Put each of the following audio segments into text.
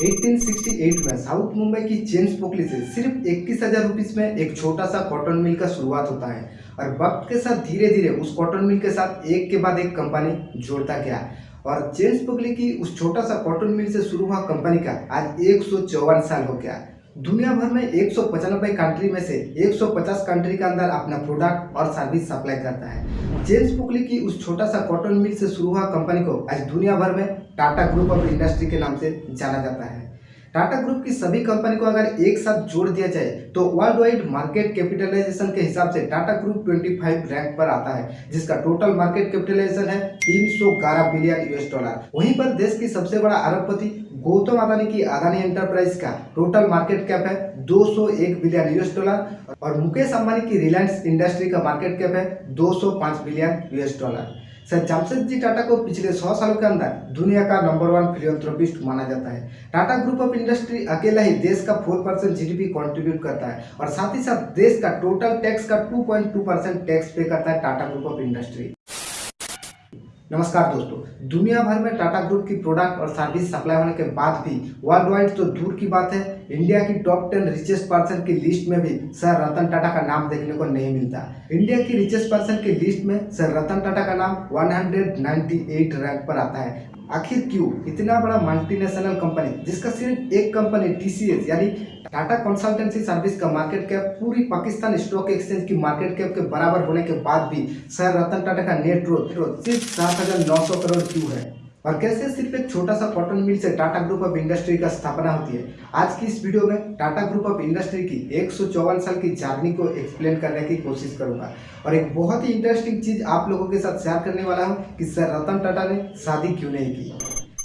1868 में साउथ मुंबई की जेम्स पोकली से सिर्फ़ इक्कीस हज़ार रुपीज़ में एक छोटा सा कॉटन मिल का शुरुआत होता है। और वक्त के साथ धीरे धीरे उस कॉटन मिल के साथ एक के बाद एक कंपनी जोड़ता गया। और जेम्स पोकली की उस छोटा सा कॉटन मिल से शुरू हुआ कंपनी का आज एक साल हो गया। दुनिया भर में एक सौ कंट्री में से 150 कंट्री के अंदर अपना प्रोडक्ट और सर्विस सप्लाई करता है। जेम्स पुकली की उस छोटा सा कॉटन मिल से शुरू हुआ कंपनी को आज दुनिया भर में टाटा ग्रुप ऑफ़ इंडस्ट्री के नाम से जाना जाता है। टाटा ग्रुप की सभी कंपनी को अगर एक साथ जोड़ दिया जाए तो वर्ल्ड वाइड मार्केट कैपिटलाइजेशन के हिसाब से टाटा ग्रुप 25 रैंक पर आता है, जिसका टोटल मार्केट कैपिटलाइजेशन है 311 बिलियन यूएस डॉलर वहीं पर देश की सबसे बड़ा अरबपति गौतम अदानी की अदानी एंटरप्राइज का टोटल मार्केट कैप है 201 बिलियन यूएस डॉलर और मुकेश अंबानी की रिलायंस इंडस्ट्री का मार्केट कैप है 205 billion US dollar sir Jamshed ji Tata को पिछले सौ सालों के अंदर दुनिया का नंबर वन फिलियोथ्रोपिस्ट माना जाता है। टाटा ग्रुप ऑफ़ इंडस्ट्री अकेला ही देश का फोर परसेंट जी कॉन्ट्रीब्यूट करता है और साथ ही साथ देश का टोटल टैक्स का two point two percent tax pay करता है टाटा ग्रुप ऑफ़ इंडस्ट्री नमस्कार दोस्तों। दुनिया भर में टाटा ग्रुप की प्रोडक्ट और सर्विस सप्लाई होने के बाद भी वर्ल्ड वाइड तो दूर की बात है। इंडिया की टॉप टेन रिचेस्ट पर्सन की लिस्ट में भी सर रतन टाटा का नाम देखने को नहीं मिलता। इंडिया की रिचेस्ट पर्सन की लिस्ट में सर रतन टाटा का नाम 198 रैंक पर आता है। आखिर क्यों? इतना बड़ा मल्टीनेशनल कंपनी जिसका सिर्फ़ एक कंपनी टीसीएस यानी टाटा कंसल्टेंसी सर्विस का मार्केट कैप पूरी पाकिस्तान स्टॉक एक्सचेंज की मार्केट कैप के बराबर होने के बाद भी, सर रतन टाटा का नेट ग्रोथ सिर्फ़ सात हज़ार नौ सौ करोड़ क्यों है? और कैसे सिर्फ़ एक छोटा सा कॉटन मिल से टाटा ग्रुप ऑफ़ इंडस्ट्री का स्थापना होती है? आज की इस वीडियो में टाटा ग्रुप ऑफ़ इंडस्ट्री की एक सौ चौवन साल की जर्नी को एक्सप्लेन करने की कोशिश करूँगा। और एक बहुत ही इंटरेस्टिंग चीज़ आप लोगों के साथ शेयर करने वाला हूँ कि सर रतन टाटा ने शादी क्यों नहीं की?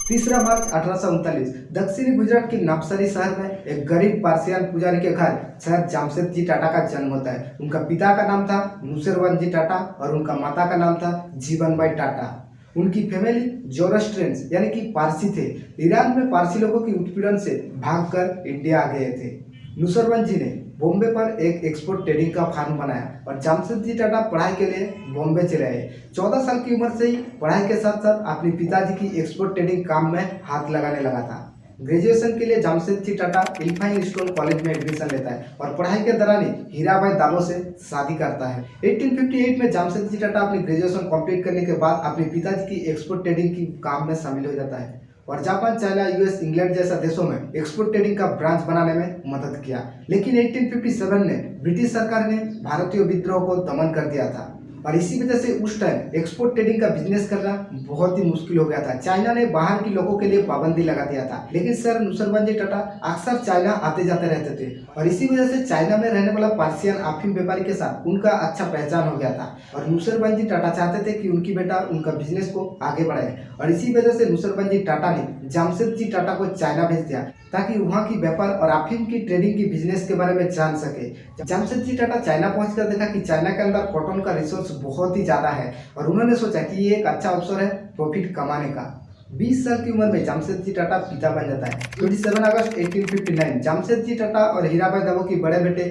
तीसरा मार्च अठारह दक्षिणी गुजरात के नवसरी शहर में एक गरीब पार्सियन पुजारी के घर सर जामशेद जी टाटा का जन्म होता है। उनका पिता का नाम था नुसरवन जी टाटा और उनका माता का नाम था जीवन बाई टाटा। उनकी फैमिली जोरस्ट्रेंस, यानी कि पारसी थे। ईरान में पारसी लोगों की उत्पीड़न से भागकर इंडिया आ गए थे। नुसरवन जी ने बॉम्बे पर एक एक्सपोर्ट ट्रेडिंग का फार्म बनाया और जामशेदजी टाटा पढ़ाई के लिए बॉम्बे चले आए। चौदह साल की उम्र से ही पढ़ाई के साथ साथ अपने पिताजी की एक्सपोर्ट ट्रेडिंग काम में हाथ लगाने लगा था। ग्रेजुएशन के लिए Jamshedji Tata Elphinstone college में एडमिशन लेता है और पढ़ाई के दौरान ही हीराबाई दालो से शादी करता है। 1858 में जामशेदजी टाटा अपनी ग्रेजुएशन कंप्लीट करने के बाद अपने पिताजी की एक्सपोर्ट ट्रेडिंग की काम में शामिल हो जाता है और जापान, चाइना यूएस इंग्लैंड जैसा देशों में एक्सपोर्ट ट्रेडिंग का ब्रांच बनाने में मदद किया। लेकिन 1857 में ब्रिटिश सरकार ने भारतीय विद्रोह को दमन कर दिया था। और इसी वजह से उस टाइम एक्सपोर्ट ट्रेडिंग का बिज़नेस करना बहुत ही मुश्किल हो गया था। चाइना ने बाहर के लोगों के लिए पाबंदी लगा दिया था। लेकिन सर नुसरबंद जी टाटा अक्सर चाइना आते जाते रहते थे। और इसी वजह से चाइना में रहने वाला पार्सियन आफिम व्यापारी के साथ उनका अच्छा पहचान हो गया था। और नुसरबंद जी टाटा चाहते थे कि उनकी बेटा उनका बिज़नेस को आगे बढ़ाए। और इसी वजह से नुसरबंद जी टाटा ने जामशेद जी टाटा को चाइना भेज दिया, ताकि वहाँ की व्यापार और अफीम की ट्रेडिंग की बिज़नेस के बारे में जान सके। जमशेद जी टाटा चाइना पहुंचकर देखा कि चाइना के अंदर कॉटन का रिसोर्स बहुत ही ज़्यादा है, और उन्होंने सोचा कि ये एक अच्छा अवसर है प्रॉफिट कमाने का। 20 साल की उम्र में जामशेदजी टाटा पिता बन जाता है। 27 अगस्त 1859 जामशेदजी टाटा और हीराबाई दबो के बड़े बेटे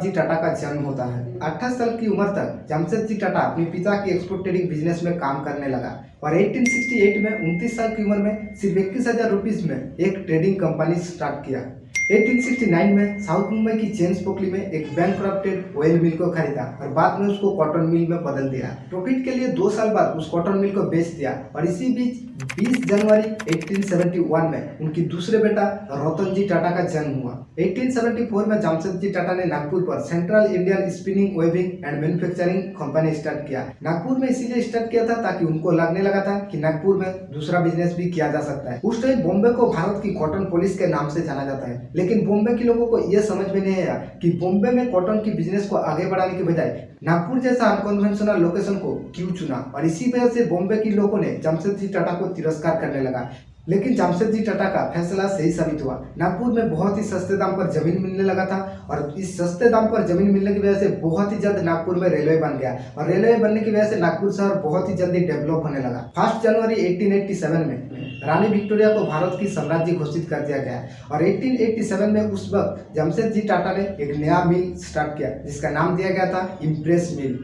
जी टाटा का जन्म होता है। 28 साल की उम्र तक जामशेदजी टाटा अपने पिता की एक्सपोर्ट ट्रेडिंग बिज़नेस में काम करने लगा। और 1868 में उनतीस साल की उम्र में सिर्फ़ इक्कीस हज़ार में एक ट्रेडिंग कंपनी स्टार्ट किया। 1869 में साउथ मुंबई की जेम्स पोकली में एक बैंक ऑयल मिल को खरीदा और बाद में उसको कॉटन मिल में बदल दिया। प्रॉफिट के लिए दो साल बाद उस कॉटन मिल को बेच दिया और इसी बीच 20 जनवरी 1871 में उनकी दूसरे बेटा रतन जी टाटा का जन्म हुआ। 1874 में जामशेद जी टाटा ने नागपुर पर central Indian spinning weaving and manufacturing company start किया। नागपुर में इसीलिए स्टार्ट किया था ताकि उनको लगने लगा था कि नागपुर में दूसरा बिज़नेस भी किया जा सकता है। उस टाइम बॉम्बे को भारत की कॉटन पुलिस के नाम से जाना जाता है। लेकिन बॉम्बे के लोगों को यह समझ में नहीं आया कि बॉम्बे में कॉटन की बिज़नेस को आगे बढ़ाने के बजाय नागपुर जैसा अनकन्वेंशनल लोकेशन को क्यों चुना? और इसी वजह से बॉम्बे के लोगों ने जमशेद जी टाटा को तिरस्कार करने लगा। लेकिन जमशेद जी टाटा का फैसला सही साबित हुआ। नागपुर में बहुत ही सस्ते दाम पर ज़मीन मिलने लगा था और इस सस्ते दाम पर ज़मीन मिलने की वजह से बहुत ही जल्द नागपुर में रेलवे बन गया। और रेलवे बनने की वजह से नागपुर शहर बहुत ही जल्दी डेवलप होने लगा। फ़र्स्ट जनवरी 1887 में रानी विक्टोरिया को भारत की साम्राज्य घोषित कर दिया गया। और 1887 में उस वक्त जमशेदजी टाटा ने एक नया मिल स्टार्ट किया, जिसका नाम दिया गया था इम्प्रेस मिल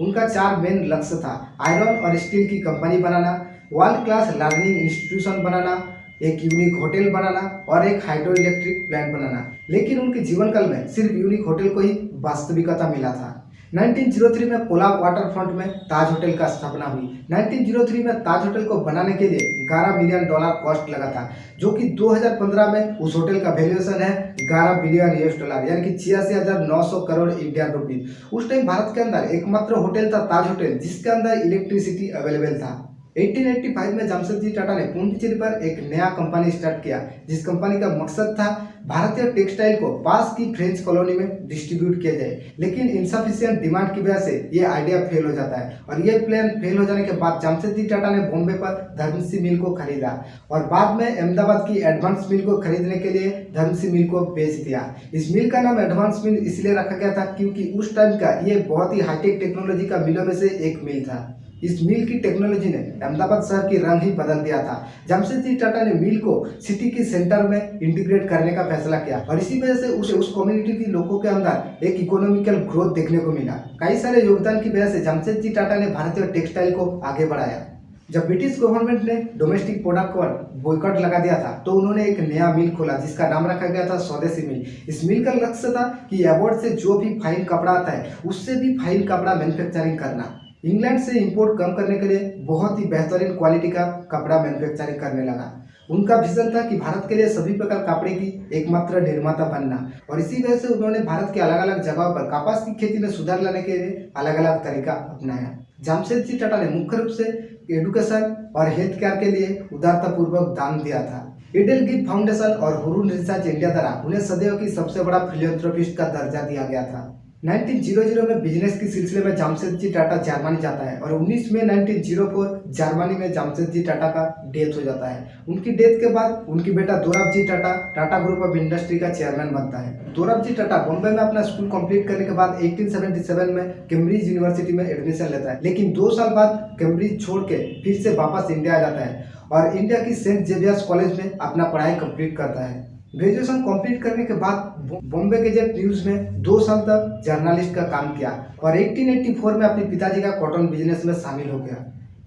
उनका चार मेन लक्ष्य था आयरन और स्टील की कंपनी बनाना वर्ल्ड क्लास लर्निंग इंस्टीट्यूशन बनाना, एक यूनिक होटल बनाना और एक हाइड्रो इलेक्ट्रिक प्लांट बनाना। लेकिन उनके जीवन काल में सिर्फ़ यूनिक होटल को ही वास्तविकता मिला था। 1903 में कोलाब वाटर फ्रंट में ताज होटल का स्थापना हुई। 1903 में ताज होटल को बनाने के लिए 11 मिलियन डॉलर कॉस्ट लगा था, जो कि 2015 में उस होटल का वैल्यूएशन है 11 बिलियन यूएस डॉलर यानी कि छियासी हज़ार नौ सौ करोड़ इंडियन रुपीज़ उस टाइम भारत के अंदर एकमात्र होटल था ताज होटल, जिसके अंदर इलेक्ट्रिसिटी अवेलेबल था। 1885 में जमशेदजी टाटा ने पुंडुचेरी पर एक नया कंपनी स्टार्ट किया, जिस कंपनी का मकसद था भारतीय टेक्सटाइल को पास की फ्रेंच कॉलोनी में डिस्ट्रीब्यूट किया जाए। लेकिन इनसफिशियंट डिमांड की वजह से ये आइडिया फेल हो जाता है और ये प्लान फेल हो जाने के बाद जमशेदजी टाटा ने बॉम्बे पर धर्मसी मिल को खरीदा और बाद में अहमदाबाद की एडवांस मिल को खरीदने के लिए धर्मसी मिल को बेच दिया। इस मिल का नाम एडवांस मिल इसलिए रखा गया था क्योंकि उस टाइम का ये बहुत ही हाईटेक टेक्नोलॉजी का मिलों में से एक मिल था। इस मिल की टेक्नोलॉजी ने अहमदाबाद शहर की रंग ही बदल दिया था। जमशेदजी टाटा ने मिल को सिटी के सेंटर में इंटीग्रेट करने का फैसला किया और इसी वजह से उस उस कम्युनिटी के लोगों के अंदर एक इकोनॉमिकल ग्रोथ देखने को मिला। कई सारे योगदान की वजह से जमशेद जी टाटा ने भारतीय टेक्सटाइल को आगे बढ़ाया। जब ब्रिटिश गवर्नमेंट ने डोमेस्टिक प्रोडक्ट पर बॉयकॉट लगा दिया था तो उन्होंने एक नया मिल खोला, जिसका नाम रखा गया था स्वदेशी मिल। इस मिल का लक्ष्य था कि अवार्ड से जो भी फाइन कपड़ा आता है, उससे भी फाइन कपड़ा मैन्युफैक्चरिंग करना। इंग्लैंड से इंपोर्ट कम करने के लिए बहुत ही बेहतरीन क्वालिटी का कपड़ा मैन्युफैक्चरिंग करने लगा। उनका विजन था कि भारत के लिए सभी प्रकार कपड़े की एकमात्र निर्माता बनना और इसी वजह से उन्होंने भारत के अलग अलग जगहों पर कपास की खेती में सुधार लाने के लिए अलग अलग तरीका अपनाया। जामशेदजी टाटा ने मुख्य रूप से एडुकेशन और हेल्थ केयर के लिए उदारतापूर्वक दान दिया था। इडल गिफ्ट फाउंडेशन और हुरून रिसर्च इंडिया द्वारा उन्हें सदैव की सबसे बड़ा फिलियोथ्रोपिस्ट का दर्जा दिया गया था। 1900 में बिज़नेस के सिलसिले में जामशेदजी टाटा जर्मनी जाता है और 19 में 1904 जर्मनी में जामशेदजी टाटा का डेथ हो जाता है। उनकी डेथ के बाद उनकी बेटा Dorabji Tata Tata group of industry का चेयरमैन बनता है। दोराबजी टाटा बॉम्बे में अपना स्कूल कंप्लीट करने के बाद 1877 में कैम्ब्रिज यूनिवर्सिटी में एडमिशन लेता है। लेकिन दो साल बाद कैम्ब्रिज छोड़ के फिर से वापस इंडिया आ जाता है और इंडिया की सेंट जेवियर्स कॉलेज में अपना पढ़ाई कंप्लीट करता है। ग्रेजुएशन कंप्लीट करने के बाद बॉम्बे गेजेट न्यूज़ में दो साल तक जर्नलिस्ट का काम किया और 1884 में अपने पिताजी का कॉटन बिज़नेस में शामिल हो गया।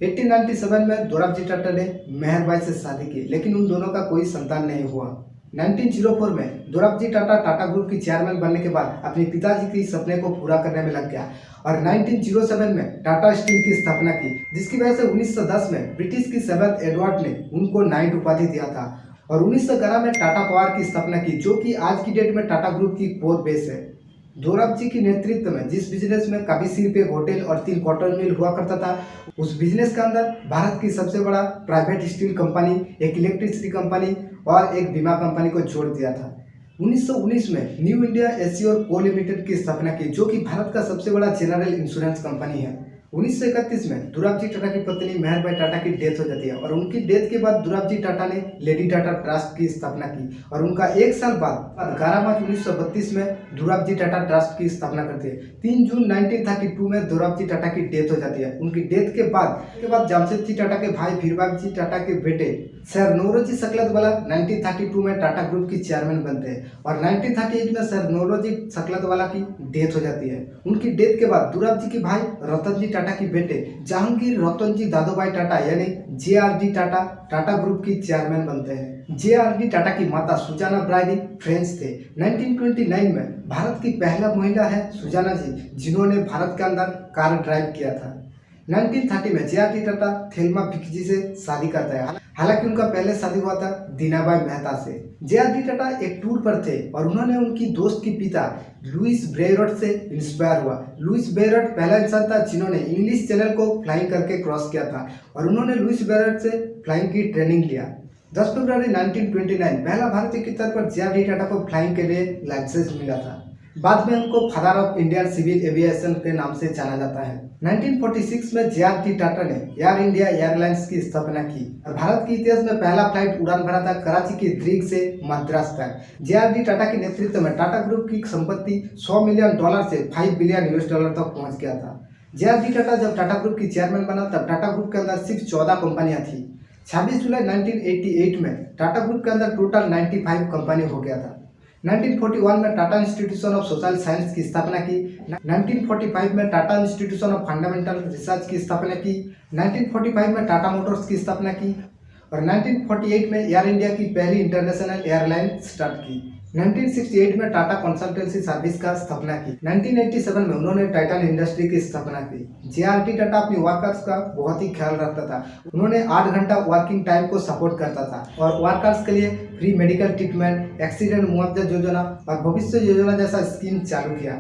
1897 में दोराबजी टाटा ने मेहरबाई से शादी की, लेकिन उन दोनों का कोई संतान नहीं हुआ। 1904 में दोराबजी टाटा टाटा ग्रुप की चेयरमैन बनने के बाद अपने पिताजी के सपने को पूरा करने में लग गया और 1907 में टाटा स्टील की स्थापना की, जिसकी वजह से 1910 में ब्रिटिश की सेवेंथ एडवर्ड ने उनको नाइट उपाधि दिया था। और उन्नीस में टाटा पावर की स्थापना की, जो कि आज की डेट में टाटा ग्रुप की कोर बेस है। दोराब जी के नेतृत्व में जिस बिज़नेस में काफ़ी सिर्फ़ एक होटल और तीन कॉटन मिल हुआ करता था, उस बिज़नेस के अंदर भारत की सबसे बड़ा प्राइवेट स्टील कंपनी एक इलेक्ट्रिसिटी कंपनी और एक बीमा कंपनी को जोड़ दिया था। 1919 में न्यू इंडिया एसी और को लिमिटेड की स्थापना की, जो कि भारत का सबसे बड़ा जनरल इंश्योरेंस कंपनी है। उन्नीस सौ इकतीस में दुराबजी टाटा की पत्नी मेहरबाई टाटा की डेथ हो जाती है और उनकी डेथ के बाद दुराबजी टाटा ने लेडी टाटा ट्रस्ट की स्थापना की और उनका एक साल बाद ग्यारह मार्च उन्नीस में दुराबजी टाटा ट्रस्ट की स्थापना करती है। तीन जून 1932 में दुराबजी टाटा की डेथ हो जाती है। उनकी डेथ के बाद के बाद जामशेदजी टाटा के भाई भीरबाग टाटा के बेटे सर नौरोजी सकलत वाला 1932 में टाटा ग्रुप की चेयरमैन बनते हैं और 1938 में सर नौरोजी सकलत वाला की डेथ हो जाती है। उनकी डेथ के बाद दुराब जी के भाई रतन जी की बेटे, जहांगीर रतन जी दादोभाई टाटा, यानी J R D Tata Tata group की चेयरमैन बनते हैं। जे आर डी टाटा की माता सुजाना ब्राइडी फ्रेंच थे। 1929 में भारत की पहला महिला है सुजाना जी, जिन्होंने भारत के अंदर कार ड्राइव किया था। 1930 में J R D Tata Thelma Vicaji से शादी करता है। हालाँकि उनका पहले शादी हुआ था दीनाबाई मेहता से। जे आर डी टाटा एक टूर पर थे और उन्होंने उनकी दोस्त के पिता लुइस ब्रेयरट से इंस्पायर हुआ। लुइस ब्रेयरट पहला इंसान था जिन्होंने इंग्लिश चैनल को फ्लाइंग करके क्रॉस किया था और उन्होंने लुइस ब्रेयरट से फ्लाइंग की ट्रेनिंग लिया। 10 फरवरी 1929 पहला भारतीय के तौर पर जे आर डी टाटा को फ्लाइंग के लिए लाइसेंस मिला था। बाद में उनको father of Indian civil aviation के नाम से जाना जाता है। 1946 में जे टी टाटा ने एयर इंडिया एयरलाइंस की स्थापना की और भारत के इतिहास में पहला फ़्लाइट उड़ान भरा था कराची के द्रीग से मद्रास तक। जे टी टाटा के नेतृत्व में टाटा ग्रुप की संपत्ति 100 मिलियन डॉलर से 5 बिलियन यूएस डॉलर तक पहुँच गया था। जे टी टाटा जब टाटा ग्रुप की चेयरमैन बना, तब टाटा ग्रुप के अंदर सिर्फ़ चौदह कंपनियाँ थी। छब्बीस जुलाई नाइनटीन में टाटा ग्रुप के अंदर टोटल नाइन्टी कंपनी हो गया था। 1941 में Tata institution of social science की स्थापना की 1945 में Tata institution of fundamental research की स्थापना की 1945 में टाटा मोटर्स की स्थापना की और 1948 में एयर इंडिया की पहली इंटरनेशनल एयरलाइन स्टार्ट की। 1968 में टाटा कंसल्टेंसी सर्विस का स्थापना की। 1987 में उन्होंने टाइटन इंडस्ट्री की स्थापना की। जेआरटी टाटा अपनी वर्कर्स का बहुत ही ख्याल रखता था। उन्होंने आठ घंटा वर्किंग टाइम को सपोर्ट करता था और वर्कर्स के लिए फ्री मेडिकल ट्रीटमेंट एक्सीडेंट मुआवजा योजना और भविष्य योजना जैसा स्कीम चालू किया।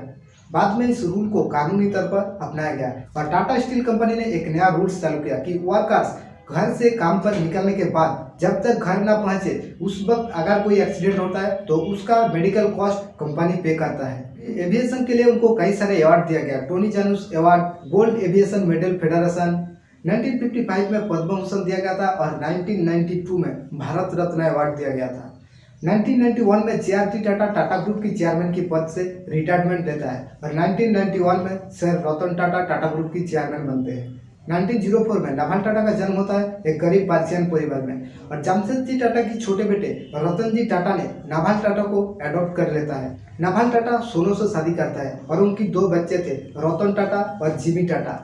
बाद में इस रूल को कानूनी तौर पर अपनाया गया और टाटा स्टील कंपनी ने एक नया रूल चालू किया कि वर्कर्स घर से काम पर निकलने के बाद जब तक घर ना पहुँचे, उस वक्त अगर कोई एक्सीडेंट होता है तो उसका मेडिकल कॉस्ट कंपनी पे करता है। एविएशन के लिए उनको कई सारे अवार्ड दिया गया। Tony Janus award gold aviation medal federation 1955 में पद्म भूषण दिया गया था और 1992 में भारत रत्न अवार्ड दिया गया था। 1991 में जे टाटा टाटा ग्रुप की चेयरमैन की पद से रिटायरमेंट लेता है और 1991 में सर रतन टाटा टाटा ग्रुप की चेयरमैन बनते हैं। 1904 में नाभाल टाटा का जन्म होता है एक गरीब पार्सियन परिवार में। और जमशेदजी टाटा की छोटे बेटे रतन जी टाटा ने नाभाल टाटा को अडॉप्ट कर लेता है। नाभाल टाटा सोनू से शादी करता है और उनकी दो बच्चे थे, रतन टाटा और जीबी टाटा।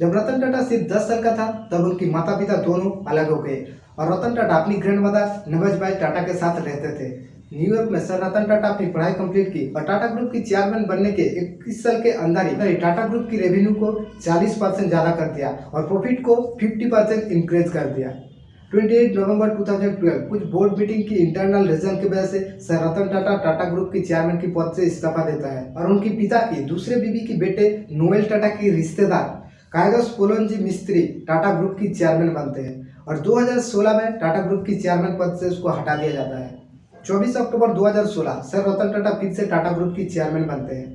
जब रतन टाटा सिर्फ़ दस साल का था, तब उनकी माता पिता दोनों अलग हो गए। और रतन टाटा अपनी ग्रैंड मदर नवज टाटा के साथ रहते थे। न्यूयॉर्क में सर रतन टाटा अपनी पढ़ाई कंप्लीट की और टाटा ग्रुप की चेयरमैन बनने के इक्कीस साल के अंदर ही टाटा ग्रुप की रेवेन्यू को 40 परसेंट ज़्यादा कर दिया और प्रॉफिट को 50 परसेंट इंक्रीज कर दिया। 28 नवंबर 2012 कुछ बोर्ड मीटिंग की इंटरनल रीजन की वजह से सर रतन टाटा टाटा ग्रुप की चेयरमैन की पद से इस्तीफा देता है और उनकी पिता की दूसरे बीबी की बेटे नोएल टाटा की रिश्तेदार कायदस पोलनजी मिस्त्री टाटा ग्रुप की चेयरमैन बनते हैं। और 2016 में टाटा ग्रुप की चेयरमैन पद से उसको हटा दिया जाता है। 24 अक्टूबर 2016 सर रतन टाटा फिर से टाटा ग्रुप की चेयरमैन बनते हैं।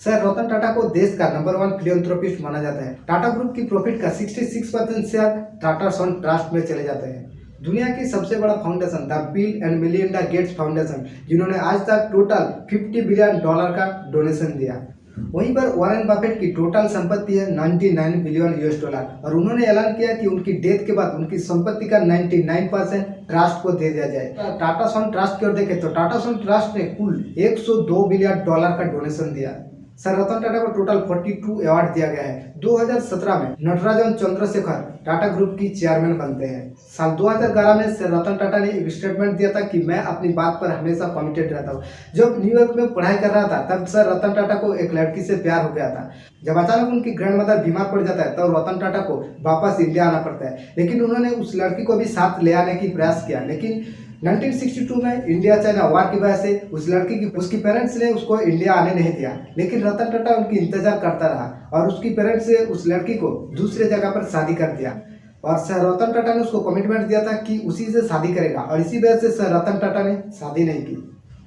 सर रतन टाटा को देश का नंबर वन फिलियोथ्रोपिस्ट माना जाता है। टाटा ग्रुप की प्रॉफिट का 66 percent share Tata son trust में चले जाते हैं। दुनिया की सबसे बड़ा foundation the Bill and Melinda Gates foundation जिन्होंने आज तक टोटल 50 बिलियन डॉलर का डोनेशन दिया। वहीं पर वॉरेन बफेट की टोटल संपत्ति है 99 बिलियन यूएस डॉलर और उन्होंने ऐलान किया कि उनकी डेथ के बाद उनकी संपत्ति का 99 परसेंट ट्रस्ट को दे दिया जाए। टाटा सन ट्रस्ट की ओर देखें तो टाटा सन ट्रस्ट ने कुल 102 बिलियन डॉलर का डोनेशन दिया। सर, रतन टाटा को टोटल 42 अवार्ड दिया गया है। 2017 में नटराजन चंद्रशेखर टाटा ग्रुप की चेयरमैन बनते हैं। साल 2011 में सर, रतन टाटा ने एक स्टेटमेंट दिया था कि मैं अपनी बात पर हमेशा कमिटेड रहता हूँ। जब न्यूयॉर्क में पढ़ाई कर रहा था, तब सर, रतन टाटा को एक लड़की से प्यार हो गया था। जब अचानक उनकी ग्रैंड मदर बीमार पड़ जाता है, तब तो रतन टाटा को वापस इंडिया आना पड़ता है। लेकिन उन्होंने उस लड़की को भी साथ ले आने की प्रयास किया, लेकिन 1962 में इंडिया चाइना वार की वजह से उस लड़की की, उसकी पेरेंट्स ने उसको इंडिया आने नहीं दिया। लेकिन रतन टाटा उनकी इंतज़ार करता रहा और उसकी पेरेंट्स ने उस लड़की को दूसरे जगह पर शादी कर दिया। और सर रतन टाटा ने उसको कमिटमेंट दिया था कि उसी से शादी करेगा और इसी वजह से सर रतन टाटा ने शादी नहीं की।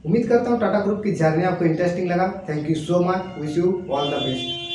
उम्मीद करता हूँ टाटा ग्रुप की जर्नी आपको इंटरेस्टिंग लगा। Thank you so much wish you all the best